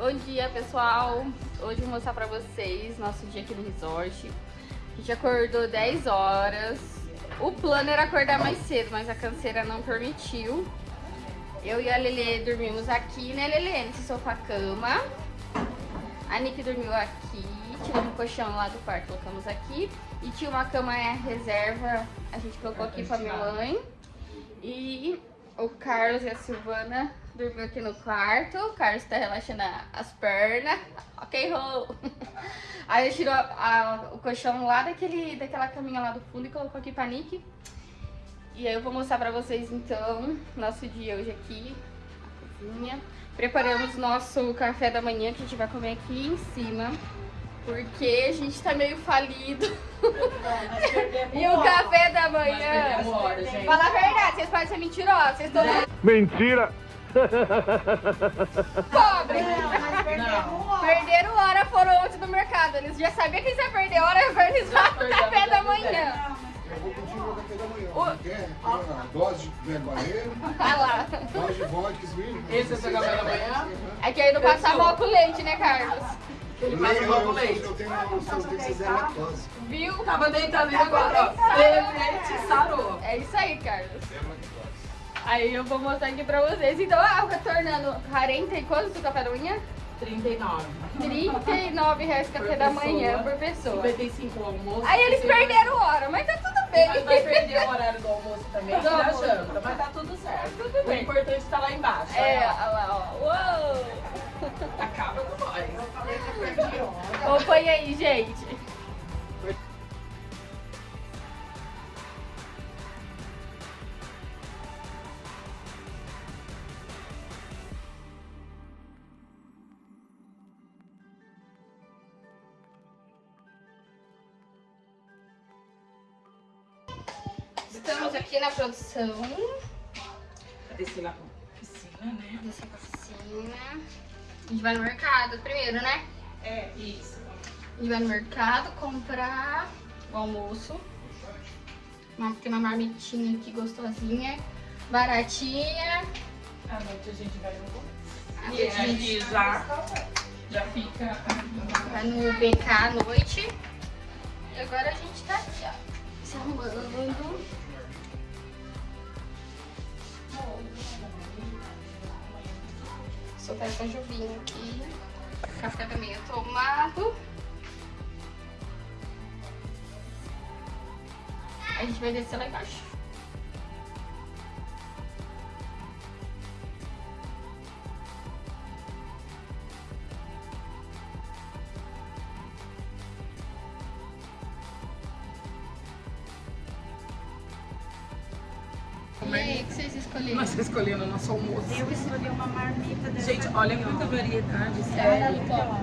Bom dia, pessoal! Hoje vou mostrar pra vocês nosso dia aqui no resort. A gente acordou 10 horas. O plano era acordar mais cedo, mas a canseira não permitiu. Eu e a Lele dormimos aqui, né, Lele? Nesse sofá-cama. A Nick dormiu aqui. Tiramos o colchão lá do quarto, colocamos aqui. E tinha uma cama reserva, a gente colocou aqui pra minha mãe. E o Carlos e a Silvana dormiu aqui no quarto. O Carlos tá relaxando as pernas. Ok, Rô! Aí ele tirou a, a, o colchão lá daquele, daquela caminha lá do fundo e colocou aqui pra Nick. E aí eu vou mostrar pra vocês então nosso dia hoje aqui, a cozinha. Preparamos nosso café da manhã que a gente vai comer aqui em cima. Porque a gente tá meio falido. e o café da manhã. Fala a verdade, vocês podem ser mentirosos. Vocês estão. Mentira! Pobre! Perderam hora, foram ontem no mercado. Eles já sabiam que eles iam perder hora e organizar o café da manhã. Eu vou pedir o café da manhã. Quer? Uma dose de verguareiro, Olha lá. dose de vodka, vinho. Esse é o seu café da manhã? É que aí não passa mal com leite, né, Carlos? Ele passa mal com leite. Eu tenho eu tenho que lactose. Viu? Tava deitado ali agora, ó. Teve leite, sarou. É isso aí, Carlos. Aí eu vou mostrar aqui pra vocês. Então, ah, retornando 40 e quanto do café da manhã? 39. 39 reais o café da manhã por pessoa. 55 o almoço. Aí eles perderam hora, mas tá tudo bem. Mas vai perder o horário do almoço também, Do da almoço. janta. Mas tá tudo certo. Tudo bem. O importante tá lá embaixo. É, olha lá, ó. Uou! Acaba com nós. Acompanha aí, gente. Estamos aqui na produção. Vai descer lá pra piscina, né? Descer pra piscina. A gente vai no mercado primeiro, né? É, isso. A gente vai no mercado comprar o almoço. Tem uma marmitinha aqui gostosinha, baratinha. À noite a gente vai no... E a gente já, já fica... vai no BK à noite. E agora a gente tá aqui, ó, se arrumando. Soltar essa juvinha aqui. Café da manhã tomado. A gente vai descer lá embaixo. Nós escolhemos o nosso almoço. Eu escolhi uma marmita dessa. Gente, olha quanta variedade, Olha sério.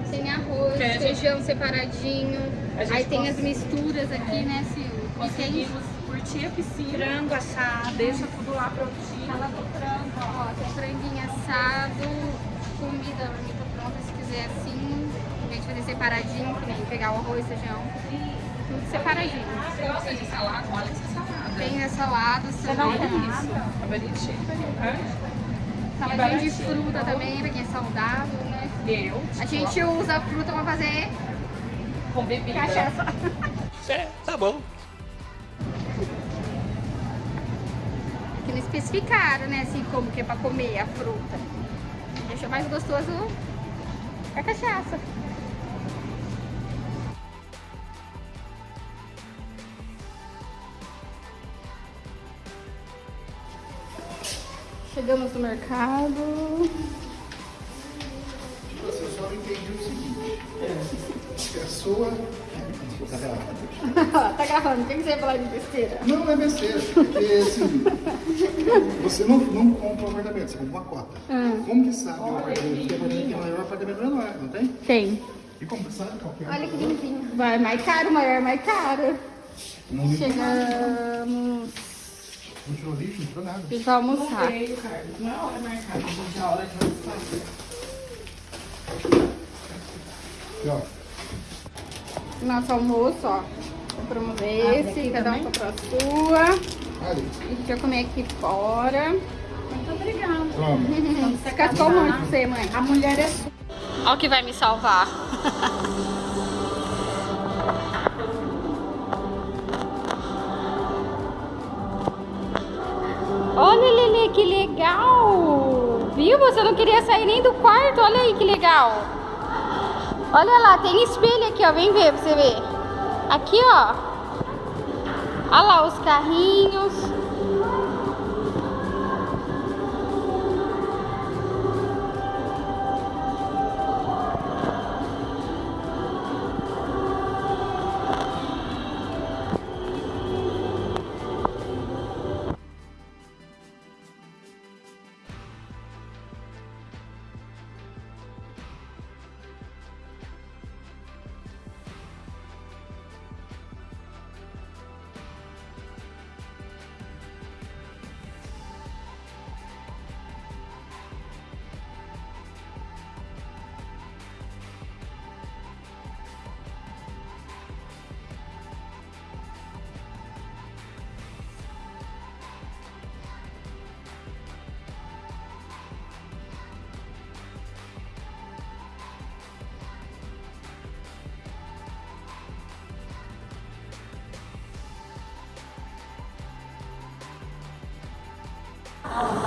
Tem arroz, a gente- feijão separadinho. A gente Aí tem cons- as misturas aqui, né, Sil? E tem Conseguimos curtir a piscina. Frango assado. Deixa tudo lá prontinho. Fala do frango, ó, tem franguinho assado, comida, marmita pronta, se quiser assim, em vez de fazer separadinho, que nem pegar o arroz, feijão, separadinho. Você gosta de salada? Olha essa salada. Tem. A de variedade. saladinha de fruta também, pra quem é saudável, né? Eu, A gente usa fruta pra fazer com bebida. cachaça. É, tá bom. Que não especificaram, né, assim, como que é pra comer a fruta. Deixa mais gostoso a cachaça. Chegamos no mercado. Eu só não entendi o seguinte. É. A sua... tá gravando, o que você ia falar de besteira? Não, é besteira. Porque, assim, você não, não compra um apartamento, você compra uma cota. Como que sabe o apartamento? Tem maior, apartamento menor, não tem? Tem. E como que sabe qual que é? Olha que lindinho. Vai mais caro, maior, mais caro. Não. Chegamos. Não tirou lixo, não tirou nada. A gente vai almoçar. Veio, Carlos. Não é hora marcada, gente é hora de fazer. Aqui, ó. Nosso almoço, ó. Compramos esse, cada um comprou a sua. Ali. A gente vai comer aqui fora. Muito obrigada. Toma. Descascou muito pra você, mãe. A mulher é sua. Olha o que vai me salvar. Olha, Lele, que legal! Viu? Você não queria sair nem do quarto. Olha aí que legal. Olha lá, tem espelho aqui, ó. Vem ver pra você ver. Aqui, ó. Olha lá os carrinhos.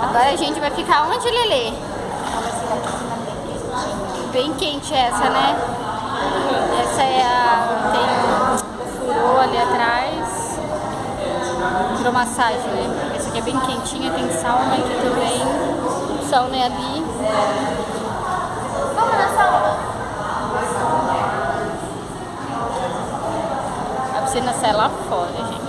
Agora a gente vai ficar onde, Lelê? Bem quente essa, né? Essa é a... tem o furô ali atrás. Hidromassagem, né? Essa aqui é bem quentinha, tem sauna aqui também. Sauna é ali. Vamos na sauna. A piscina sai lá fora, gente.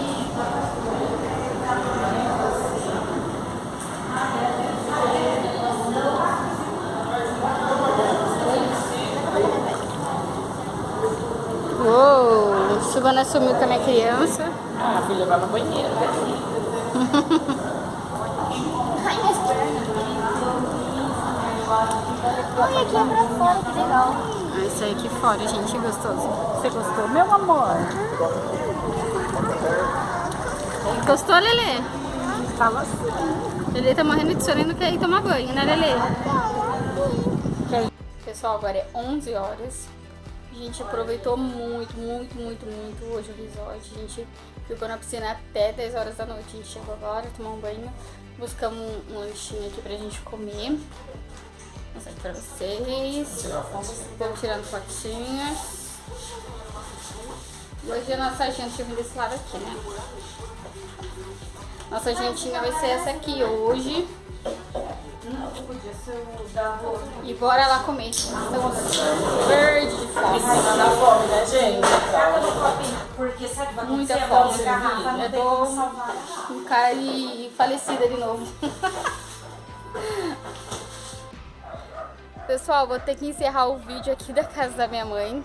Uou, Silvana sumiu com a minha criança. Ah, fui levar no banheiro. Ai, minhas pernas. Olha aqui é pra fora, que legal. Ah, isso aí aqui fora, gente, gostoso. Você gostou, meu amor? Gostou, Lelê? Fala assim. Lelê tá morrendo de sono e não quer ir tomar banho, né, Lelê? Pessoal, agora é 11 horas. A gente aproveitou muito, muito, muito, muito hoje o resort. A gente ficou na piscina até 10 horas da noite. A gente chegou agora, tomou um banho, buscamos um, lanchinho aqui pra gente comer. Vou mostrar aqui pra vocês. Vamos tirando fotinhas. Hoje a nossa eu vir desse lado aqui, né? Nossa jantinha vai ser essa aqui hoje. E bora lá comer. Estamos verde de fome. Dá fome, né, gente? Porque sabe, vai Muita fome. Eu tô com cara de falecida de novo. Pessoal, vou ter que encerrar o vídeo aqui da casa da minha mãe.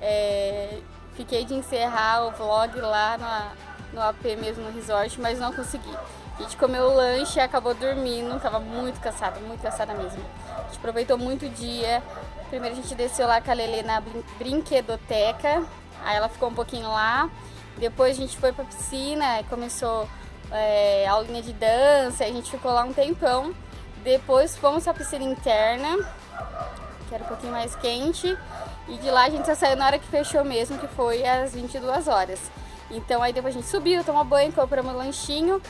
É, fiquei de encerrar o vlog lá na, no AP mesmo no resort, mas não consegui. A gente comeu o lanche e acabou dormindo, tava muito cansada, muito cansada mesmo. A gente aproveitou muito o dia. Primeiro a gente desceu lá com a Lelê na brin- brinquedoteca, aí ela ficou um pouquinho lá. Depois a gente foi pra piscina e começou é, aulinha de dança, a gente ficou lá um tempão. Depois fomos pra piscina interna, que era um pouquinho mais quente. E de lá a gente só saiu na hora que fechou mesmo, que foi às 22 horas. Então aí depois a gente subiu, tomou banho, compramos um lanchinho,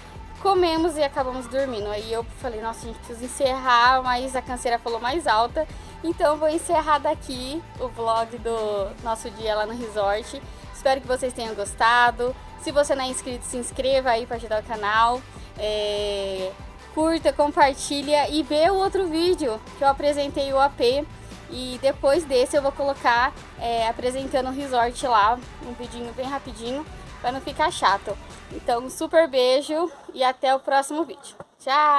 comemos e acabamos dormindo. Aí eu falei, nossa, a gente precisa encerrar, mas a canseira falou mais alta. Então vou encerrar daqui o vlog do nosso dia lá no resort. Espero que vocês tenham gostado. Se você não é inscrito, se inscreva aí para ajudar o canal. É, Curta, compartilha e vê o outro vídeo que eu apresentei o AP. E depois desse eu vou colocar é, apresentando o resort lá, um vidinho bem rapidinho, para não ficar chato. Então, um super beijo e até o próximo vídeo. Tchau!